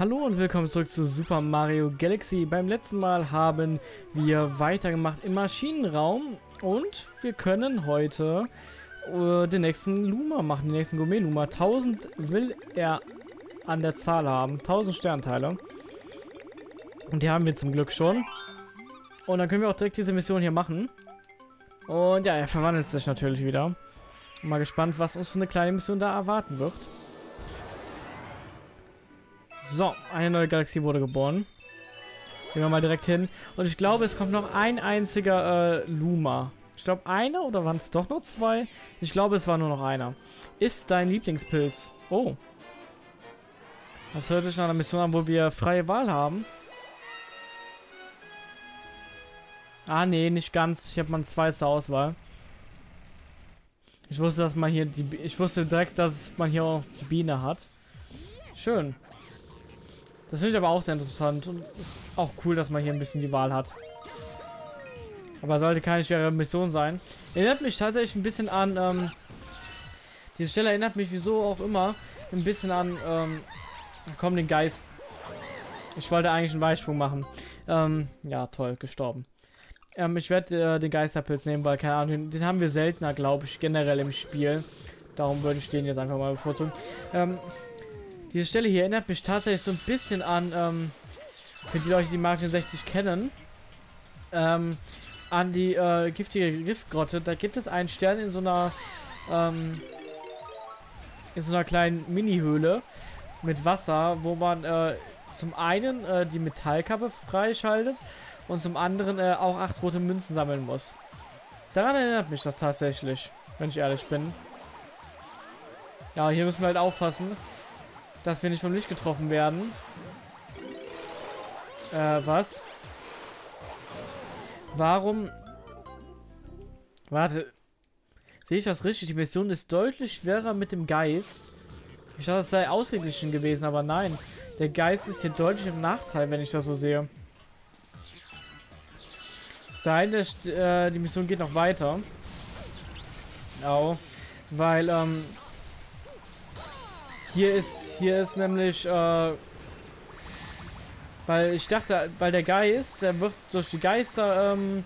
Hallo und willkommen zurück zu Super Mario Galaxy. Beim letzten Mal haben wir weitergemacht im Maschinenraum und wir können heute äh, den nächsten Luma machen, den nächsten Gourmet-Luma. 1000 will er an der Zahl haben, 1000 Sternteile. Und die haben wir zum Glück schon. Und dann können wir auch direkt diese Mission hier machen. Und ja, er verwandelt sich natürlich wieder. Mal gespannt, was uns für eine kleine Mission da erwarten wird. So, eine neue Galaxie wurde geboren. Gehen wir mal direkt hin. Und ich glaube, es kommt noch ein einziger äh, Luma. Ich glaube, einer oder waren es doch nur zwei? Ich glaube, es war nur noch einer. Ist dein Lieblingspilz? Oh. Das hört sich nach einer Mission an, wo wir freie Wahl haben. Ah, nee, nicht ganz. Ich habe mal zwei zur Auswahl. Ich wusste, dass man hier die... Ich wusste direkt, dass man hier auch die Biene hat. Schön. Das finde ich aber auch sehr interessant und ist auch cool, dass man hier ein bisschen die Wahl hat. Aber sollte keine schwere Mission sein. Erinnert mich tatsächlich ein bisschen an, ähm, diese Stelle erinnert mich, wieso auch immer, ein bisschen an, ähm, komm, den Geist. Ich wollte eigentlich einen Weitsprung machen. Ähm, ja, toll, gestorben. Ähm, ich werde äh, den Geisterpilz nehmen, weil, keine Ahnung, den, den haben wir seltener, glaube ich, generell im Spiel. Darum würde ich den jetzt einfach mal bevorzugen. Ähm, diese Stelle hier erinnert mich tatsächlich so ein bisschen an, ähm, für die Leute, die Mario 60 kennen, ähm, an die äh, giftige Giftgrotte. Da gibt es einen Stern in so einer, ähm, in so einer kleinen Mini-Höhle mit Wasser, wo man äh, zum einen äh, die Metallkappe freischaltet und zum anderen äh, auch acht rote Münzen sammeln muss. Daran erinnert mich das tatsächlich, wenn ich ehrlich bin. Ja, hier müssen wir halt aufpassen, dass wir nicht vom Licht getroffen werden. Äh, was? Warum? Warte. Sehe ich das richtig? Die Mission ist deutlich schwerer mit dem Geist. Ich dachte, es sei ausgeglichen gewesen, aber nein. Der Geist ist hier deutlich im Nachteil, wenn ich das so sehe. Sein, äh, die Mission geht noch weiter. Au. Weil, ähm, hier ist, hier ist nämlich, äh, weil ich dachte, weil der Geist, der wird durch die Geister, ähm,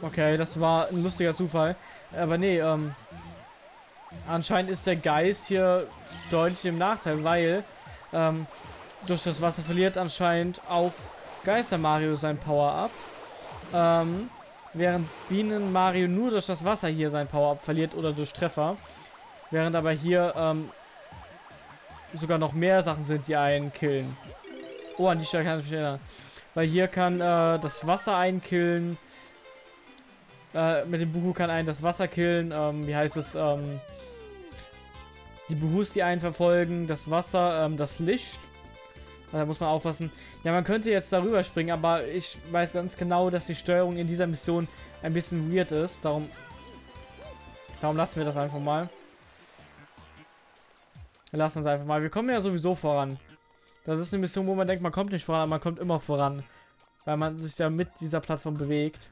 okay, das war ein lustiger Zufall, aber nee, ähm, anscheinend ist der Geist hier deutlich im Nachteil, weil, ähm, durch das Wasser verliert anscheinend auch Geister Mario sein Power-Up, ähm, während Bienen Mario nur durch das Wasser hier sein Power-Up verliert oder durch Treffer. Während aber hier ähm, sogar noch mehr Sachen sind, die einen killen. Oh, an die Stelle kann ich mich erinnern. Weil hier kann äh, das Wasser einen killen. Äh, mit dem Buhu kann einen das Wasser killen. Ähm, wie heißt es? Ähm, die Buhus, die einen verfolgen. Das Wasser, ähm, das Licht. Da muss man aufpassen. Ja, man könnte jetzt darüber springen, aber ich weiß ganz genau, dass die Steuerung in dieser Mission ein bisschen weird ist. Darum, darum lassen wir das einfach mal. Wir lassen es einfach mal. Wir kommen ja sowieso voran. Das ist eine Mission, wo man denkt, man kommt nicht voran, aber man kommt immer voran. Weil man sich ja mit dieser Plattform bewegt.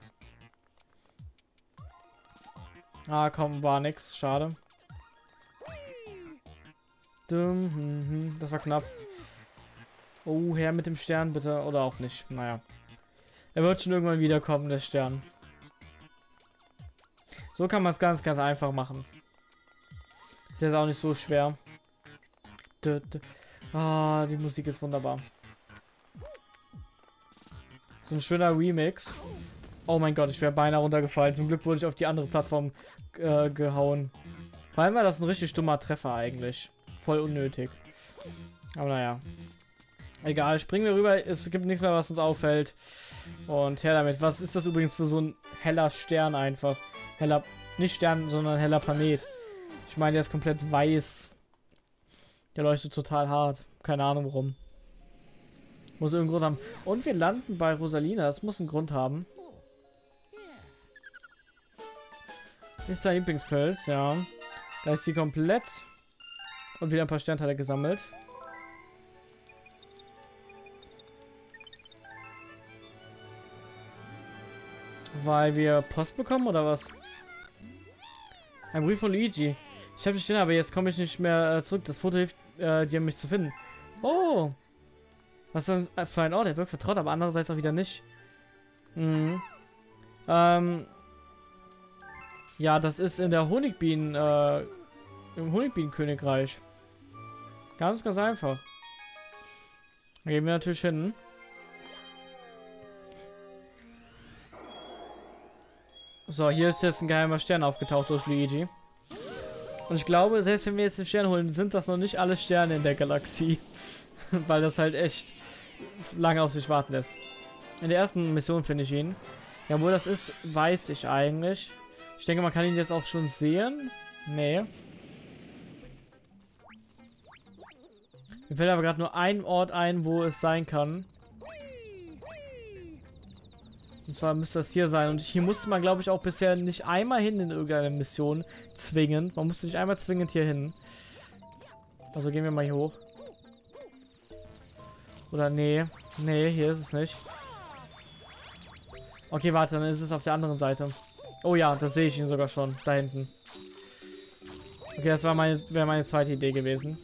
Ah, komm, war nix. Schade. Hm, hm. Das war knapp. Oh, her mit dem Stern, bitte. Oder auch nicht. Naja. Er wird schon irgendwann wiederkommen, der Stern. So kann man es ganz, ganz einfach machen. Ist jetzt auch nicht so schwer. Ah, die Musik ist wunderbar. So ein schöner Remix. Oh mein Gott, ich wäre beinahe runtergefallen. Zum Glück wurde ich auf die andere Plattform äh, gehauen. Vor allem war das ein richtig dummer Treffer eigentlich. Voll unnötig. Aber naja. Egal, springen wir rüber. Es gibt nichts mehr, was uns auffällt. Und her damit. Was ist das übrigens für so ein heller Stern einfach? Heller, nicht Stern, sondern heller Planet. Ich meine, der ist komplett weiß. Der leuchtet total hart. Keine Ahnung warum. Muss irgendeinen Grund haben. Und wir landen bei Rosalina. Das muss einen Grund haben. Ist der Lieblingspilz, ja. Da ist sie komplett. Und wieder ein paar Sternteile gesammelt. Weil wir Post bekommen oder was? Ein Brief von Luigi. Ich habe die Sterne, aber jetzt komme ich nicht mehr äh, zurück. Das Foto hilft äh, dir mich zu finden. Oh! Was ist denn für ein Ort? Der wirkt vertraut, aber andererseits auch wieder nicht. Mhm. Ähm. Ja, das ist in der Honigbienen, äh, im Honigbienenkönigreich. Ganz, ganz einfach. Da gehen wir natürlich hin. So, hier ist jetzt ein geheimer Stern aufgetaucht durch Luigi. Und ich glaube, selbst wenn wir jetzt den Stern holen, sind das noch nicht alle Sterne in der Galaxie. Weil das halt echt lange auf sich warten lässt. In der ersten Mission finde ich ihn. Ja, wo das ist, weiß ich eigentlich. Ich denke, man kann ihn jetzt auch schon sehen. Nee. Mir fällt aber gerade nur ein Ort ein, wo es sein kann. Und zwar müsste das hier sein. Und hier musste man, glaube ich, auch bisher nicht einmal hin in irgendeine Mission zwingend. Man musste nicht einmal zwingend hier hin. Also gehen wir mal hier hoch. Oder nee. Nee, hier ist es nicht. Okay, warte, dann ist es auf der anderen Seite. Oh ja, das sehe ich ihn sogar schon. Da hinten. Okay, das meine, wäre meine zweite Idee gewesen.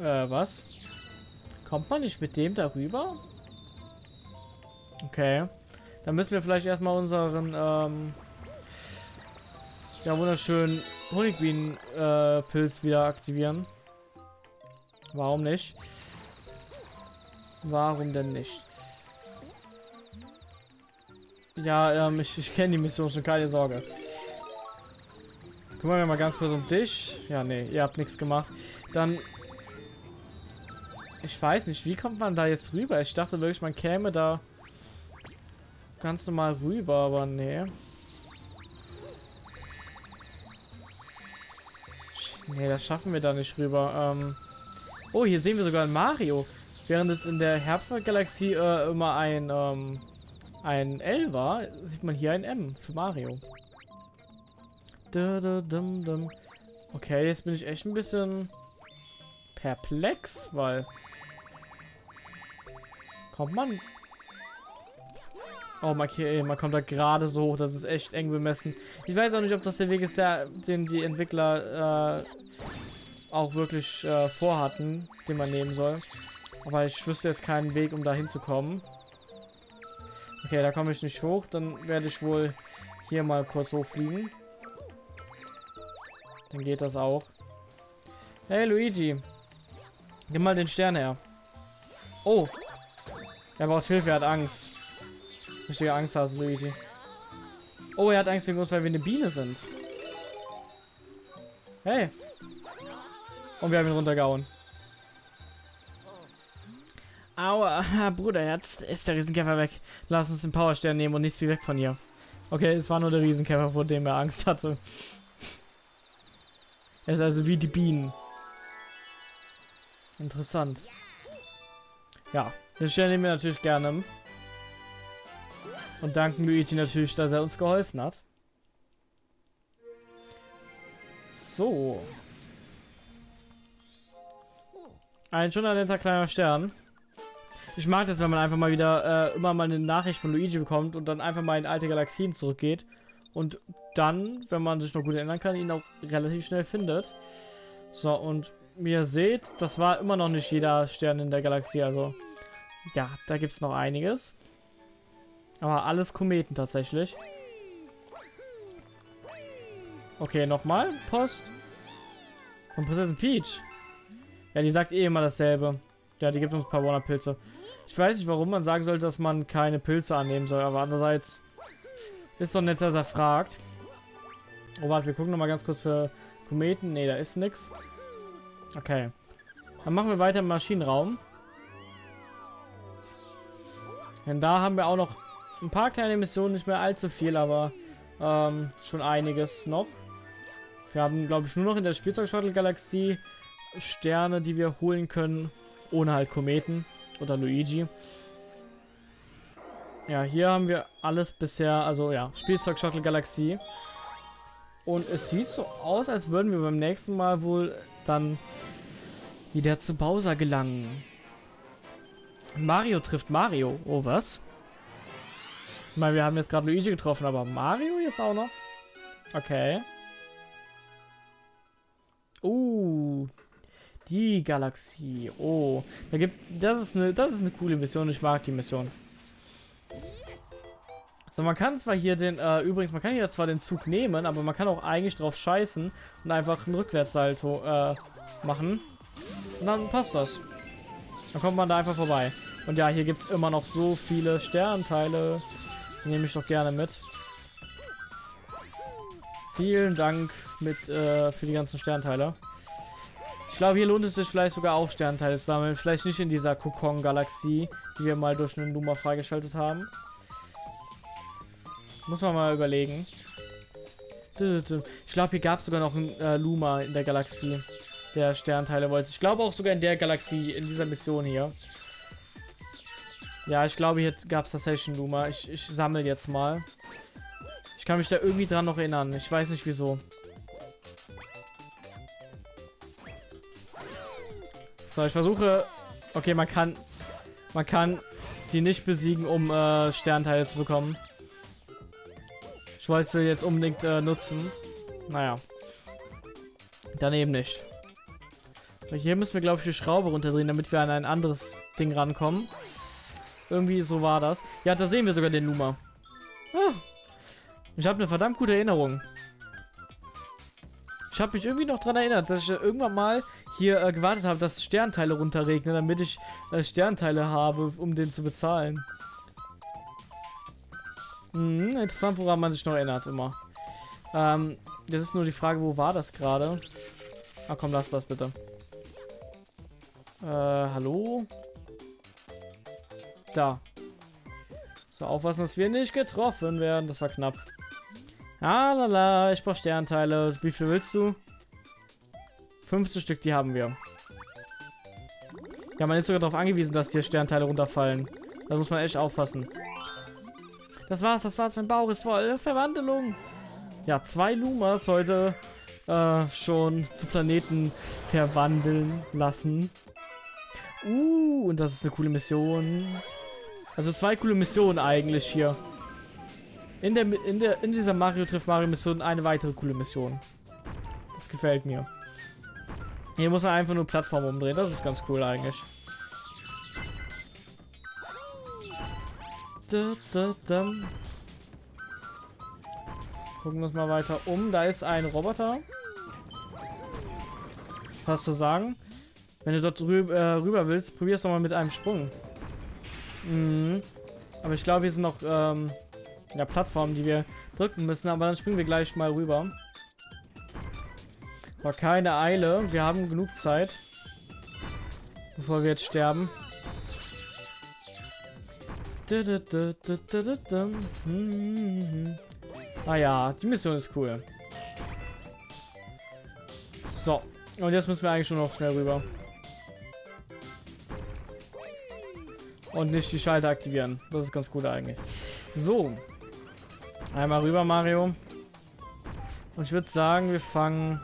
Äh, was? Kommt man nicht mit dem darüber? Okay. Dann müssen wir vielleicht erstmal unseren, ähm, ja, wunderschönen Honigbienen-Pilz äh, wieder aktivieren. Warum nicht? Warum denn nicht? Ja, ähm, ich, ich kenne die Mission schon, keine Sorge. Kümmern wir mal ganz kurz um dich. Ja, nee, ihr habt nichts gemacht. Dann ich weiß nicht, wie kommt man da jetzt rüber? Ich dachte wirklich, man käme da ganz normal rüber, aber nee. Nee, das schaffen wir da nicht rüber. Ähm oh, hier sehen wir sogar Mario. Während es in der Herbstgalaxie äh, immer ein, ähm, ein L war, sieht man hier ein M für Mario. Okay, jetzt bin ich echt ein bisschen perplex, weil Kommt man? Oh, okay, man kommt da gerade so hoch. Das ist echt eng bemessen. Ich weiß auch nicht, ob das der Weg ist, der, den die Entwickler äh, auch wirklich äh, vorhatten, den man nehmen soll. Aber ich wüsste jetzt keinen Weg, um da hinzukommen. Okay, da komme ich nicht hoch. Dann werde ich wohl hier mal kurz hochfliegen. Dann geht das auch. Hey, Luigi. Nimm mal den Stern her. Oh, er braucht Hilfe, er hat Angst. Richtige Angst hast, Luigi. Oh, er hat Angst wegen uns, weil wir eine Biene sind. Hey. Und wir haben ihn runtergehauen. Aua, Bruder, jetzt ist der Riesenkäfer weg. Lass uns den Powerstern nehmen und nichts wie weg von hier. Okay, es war nur der Riesenkäfer, vor dem er Angst hatte. Er ist also wie die Bienen. Interessant. Ja, den Stern nehmen wir natürlich gerne. Und danken Luigi natürlich, dass er uns geholfen hat. So. Ein schon ein netter kleiner Stern. Ich mag das, wenn man einfach mal wieder äh, immer mal eine Nachricht von Luigi bekommt und dann einfach mal in alte Galaxien zurückgeht. Und dann, wenn man sich noch gut erinnern kann, ihn auch relativ schnell findet. So, und wie ihr seht, das war immer noch nicht jeder Stern in der Galaxie, also ja, da gibt es noch einiges. Aber alles Kometen tatsächlich. Okay, nochmal. Post. Von Prinzessin Peach. Ja, die sagt eh immer dasselbe. Ja, die gibt uns ein paar Warner-Pilze. Ich weiß nicht, warum man sagen sollte, dass man keine Pilze annehmen soll, aber andererseits ist doch nett, dass er fragt. Oh, warte, wir gucken nochmal ganz kurz für Kometen. Ne, da ist nichts. Okay. Dann machen wir weiter im Maschinenraum. Denn da haben wir auch noch ein paar kleine Missionen, nicht mehr allzu viel, aber ähm, schon einiges noch. Wir haben, glaube ich, nur noch in der Spielzeug-Shuttle-Galaxie Sterne, die wir holen können, ohne halt Kometen oder Luigi. Ja, hier haben wir alles bisher, also ja, Spielzeug-Shuttle-Galaxie. Und es sieht so aus, als würden wir beim nächsten Mal wohl dann wieder zu Bowser gelangen. Mario trifft Mario. Oh, was? Ich meine, wir haben jetzt gerade Luigi getroffen, aber Mario jetzt auch noch? Okay. Uh, die Galaxie. Oh, da gibt das ist eine das ist eine coole Mission. Ich mag die Mission. So, man kann zwar hier den, äh, übrigens, man kann hier zwar den Zug nehmen, aber man kann auch eigentlich drauf scheißen und einfach einen Rückwärtssalto äh, machen. Und dann passt das. Dann kommt man da einfach vorbei. Und ja, hier gibt es immer noch so viele Sternteile. Nehme ich doch gerne mit. Vielen Dank mit äh, für die ganzen Sternteile. Ich glaube, hier lohnt es sich vielleicht sogar auch Sternteile zu sammeln. Vielleicht nicht in dieser Kokon-Galaxie, die wir mal durch einen Luma freigeschaltet haben. Muss man mal überlegen. Ich glaube, hier gab es sogar noch einen äh, Luma in der Galaxie, der Sternteile wollte. Ich glaube auch sogar in der Galaxie, in dieser Mission hier. Ja, ich glaube, hier gab es tatsächlich einen Luma. Ich, ich sammle jetzt mal. Ich kann mich da irgendwie dran noch erinnern. Ich weiß nicht wieso. So, ich versuche... Okay, man kann... Man kann die nicht besiegen, um äh, Sternteile zu bekommen. Ich wollte sie jetzt unbedingt äh, nutzen. Naja. Daneben nicht. Hier müssen wir, glaube ich, die Schraube runterdrehen, damit wir an ein anderes Ding rankommen. Irgendwie so war das. Ja, da sehen wir sogar den Luma. Ah. Ich habe eine verdammt gute Erinnerung. Ich habe mich irgendwie noch daran erinnert, dass ich irgendwann mal hier äh, gewartet habe, dass Sternteile runterregnen, damit ich äh, Sternteile habe, um den zu bezahlen. Hm, interessant, woran man sich noch erinnert, immer. Ähm, das ist nur die Frage, wo war das gerade? Ah, komm, lass das bitte. Äh, hallo? Da. So, aufpassen, dass wir nicht getroffen werden. Das war knapp. Ah, lala, ich brauche Sternteile. Wie viel willst du? 15 Stück, die haben wir. Ja, man ist sogar darauf angewiesen, dass hier Sternteile runterfallen. Da muss man echt aufpassen. Das war's, das war's. Mein Bauch ist voll. Verwandlung. Ja, zwei Lumas heute äh, schon zu Planeten verwandeln lassen. Uh, und das ist eine coole Mission. Also zwei coole Missionen eigentlich hier. In der in der in dieser Mario trifft Mario Mission eine weitere coole Mission. Das gefällt mir. Hier muss man einfach nur Plattform umdrehen. Das ist ganz cool eigentlich. Da, da, da. Gucken wir uns mal weiter um. Da ist ein Roboter. Was zu sagen? Wenn du dort rüber, äh, rüber willst, probier es doch mal mit einem Sprung. Mhm. Aber ich glaube, hier sind noch ähm, ja, Plattformen, die wir drücken müssen. Aber dann springen wir gleich mal rüber. War keine Eile. Wir haben genug Zeit. Bevor wir jetzt sterben. Ah ja, die Mission ist cool. So. Und jetzt müssen wir eigentlich schon noch schnell rüber. Und nicht die Schalter aktivieren. Das ist ganz gut eigentlich. So. Einmal rüber, Mario. Und ich würde sagen, wir fangen...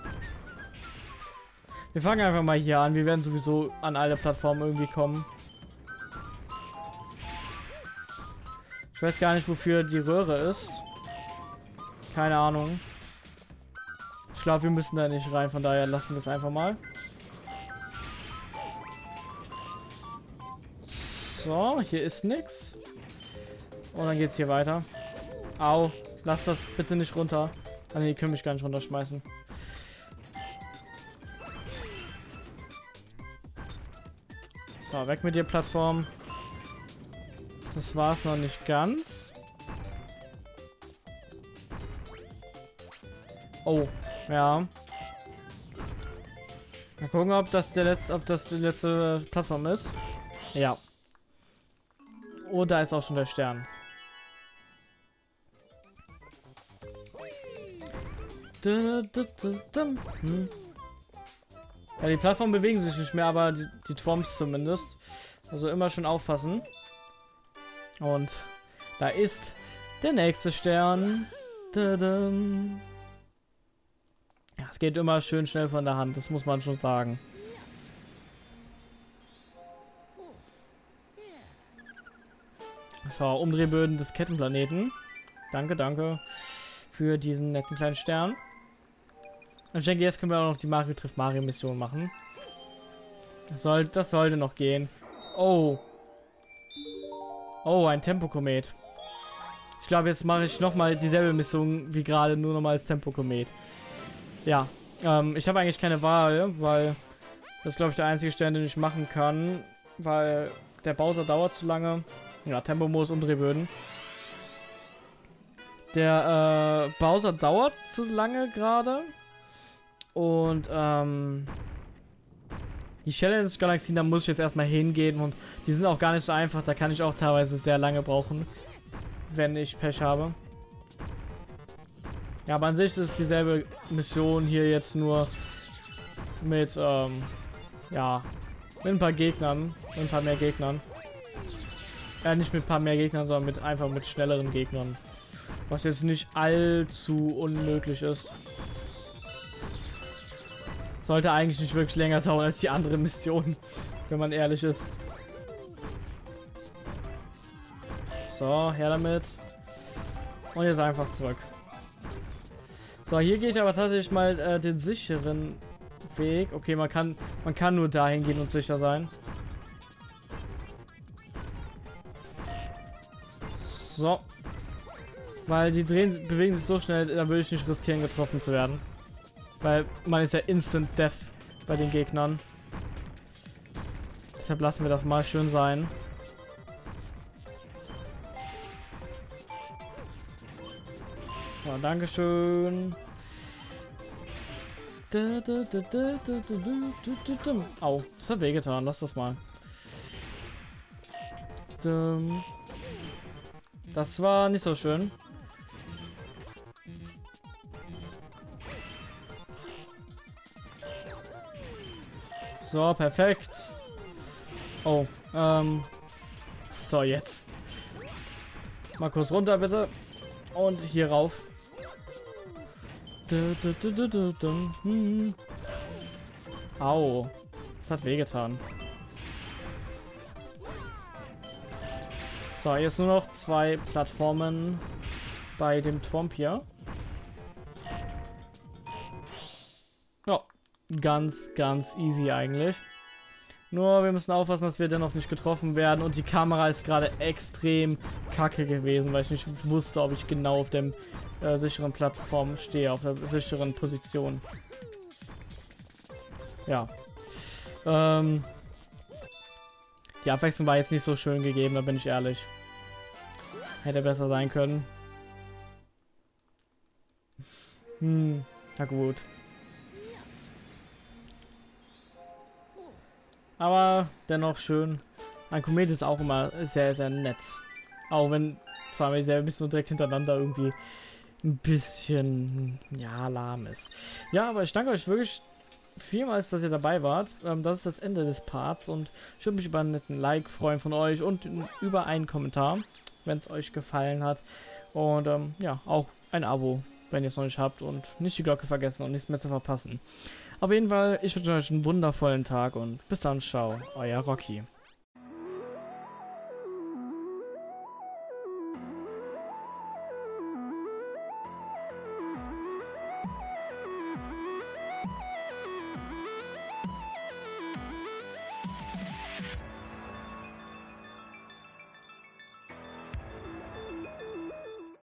Wir fangen einfach mal hier an. Wir werden sowieso an alle Plattformen irgendwie kommen. Ich weiß gar nicht, wofür die Röhre ist. Keine Ahnung. Ich glaube, wir müssen da nicht rein, von daher lassen wir es einfach mal. So, hier ist nichts. Und dann geht es hier weiter. Au, lass das bitte nicht runter. Ah, nee, die können mich gar nicht runterschmeißen. So, weg mit dir, Plattform. Das war es noch nicht ganz. Oh, ja. Mal gucken, ob das der letzte, ob das die letzte Plattform ist. Ja. Oh, da ist auch schon der Stern. Hm. Ja, die Plattformen bewegen sich nicht mehr, aber die, die Twomps zumindest. Also immer schon aufpassen. Und da ist der nächste Stern. Es geht immer schön schnell von der Hand, das muss man schon sagen. So, Umdrehböden des Kettenplaneten. Danke, danke für diesen netten kleinen Stern. Und ich denke, jetzt können wir auch noch die Mario trifft Mario Mission machen. Das, soll, das sollte noch gehen. Oh. Oh, ein Tempokomet. Ich glaube, jetzt mache ich nochmal dieselbe Mission wie gerade, nur nochmal als Tempokomet. Ja. Ähm, ich habe eigentlich keine Wahl, weil das glaube ich der einzige Stern, den ich machen kann. Weil der Bowser dauert zu lange. Ja, Tempo-Modus Umdrehböden. Der äh, Bowser dauert zu lange gerade. Und ähm, die Challenge Galaxien, da muss ich jetzt erstmal hingehen und die sind auch gar nicht so einfach. Da kann ich auch teilweise sehr lange brauchen, wenn ich Pech habe. Ja, aber an sich ist es dieselbe Mission hier jetzt nur mit, ähm, ja, mit ein paar Gegnern, mit ein paar mehr Gegnern. Ja, nicht mit ein paar mehr Gegnern, sondern mit einfach mit schnelleren Gegnern. Was jetzt nicht allzu unmöglich ist. Sollte eigentlich nicht wirklich länger dauern als die andere Mission, wenn man ehrlich ist. So, her damit. Und jetzt einfach zurück. So, hier gehe ich aber tatsächlich mal äh, den sicheren Weg. Okay, man kann, man kann nur dahin gehen und sicher sein. So. Weil die drehen, bewegen sich so schnell, da würde ich nicht riskieren, getroffen zu werden. Weil man ist ja Instant Death bei den Gegnern. Deshalb lassen wir das mal schön sein. Ja, Dankeschön. Au, das hat wehgetan. Lass das mal. Das war nicht so schön. So, perfekt. Oh, ähm. So, jetzt. Mal kurz runter, bitte. Und hier rauf. Au. Das hat wehgetan. So, jetzt nur noch zwei Plattformen bei dem Twomp hier. ganz, ganz easy eigentlich. Nur wir müssen aufpassen, dass wir dennoch nicht getroffen werden. Und die Kamera ist gerade extrem kacke gewesen, weil ich nicht wusste, ob ich genau auf dem äh, sicheren Plattform stehe, auf der sicheren Position. Ja. Ähm, die Abwechslung war jetzt nicht so schön gegeben, da bin ich ehrlich. Hätte besser sein können. Hm, na gut. Aber dennoch schön. Ein Komet ist auch immer sehr, sehr nett. Auch wenn zwar sehr ein bisschen direkt hintereinander irgendwie ein bisschen, ja, lahm ist. Ja, aber ich danke euch wirklich vielmals, dass ihr dabei wart. Ähm, das ist das Ende des Parts und ich würde mich über einen netten Like freuen von euch und über einen Kommentar, wenn es euch gefallen hat. Und ähm, ja, auch ein Abo, wenn ihr es noch nicht habt und nicht die Glocke vergessen und nichts mehr zu verpassen. Auf jeden Fall, ich wünsche euch einen wundervollen Tag und bis dann, ciao, euer Rocky.